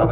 I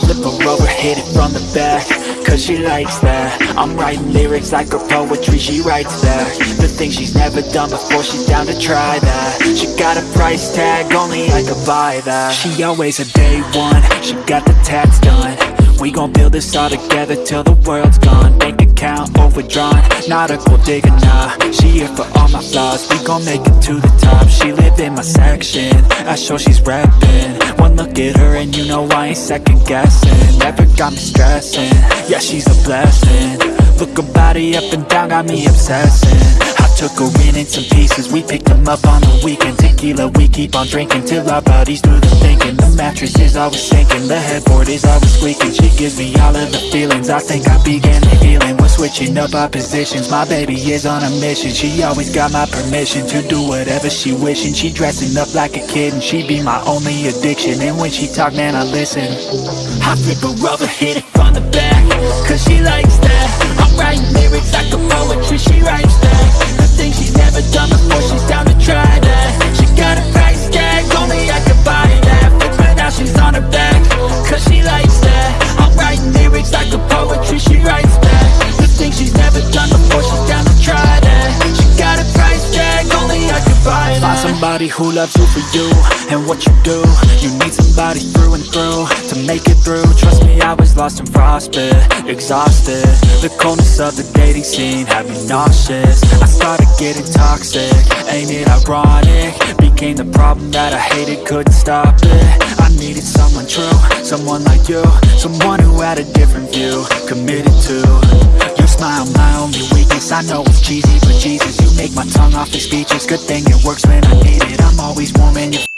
flip her over, hit it from the back Cause she likes that. I'm writing lyrics like her poetry, she writes that. The things she's never done before, she's down to try that. She got a price tag, only I could buy that. She always a day one, she got the tats done. We gon' build this all together till the world's gone. Bank account overdrawn, not a gold digger, nah. She here for all my flaws, we gon' make it to the top. She live in my section, I show she's reppin' One look at her and you know I ain't second guessing. Never got me stressing, yeah she's a blessing. Look her body up and down, got me obsessing took her in in some pieces, we picked them up on the weekend. Tequila, we keep on drinking till our bodies do the thinking. The mattress is always sinking, the headboard is always squeaking. She gives me all of the feelings, I think I began the healing We're switching up our positions, my baby is on a mission. She always got my permission to do whatever she wishing. She dressing up like a kid and she be my only addiction. And when she talk, man, I listen. I flip her over, hit it from the back Cause she likes that. I'm writing lyrics never done before, she's down to try that She got a price tag, only I could buy that Find somebody who loves you for you and what you do. You need somebody through and through to make it through. Trust me, I was lost and frostbit, exhausted. The coldness of the dating scene had me nauseous. I started getting toxic, ain't it ironic? Became the problem that I hated, couldn't stop it. I needed someone true, someone like you Someone who had a different view, committed to Smile, my only weakness I know it's cheesy, but Jesus You make my tongue off the speeches. Good thing it works when I need it. I'm always warm and you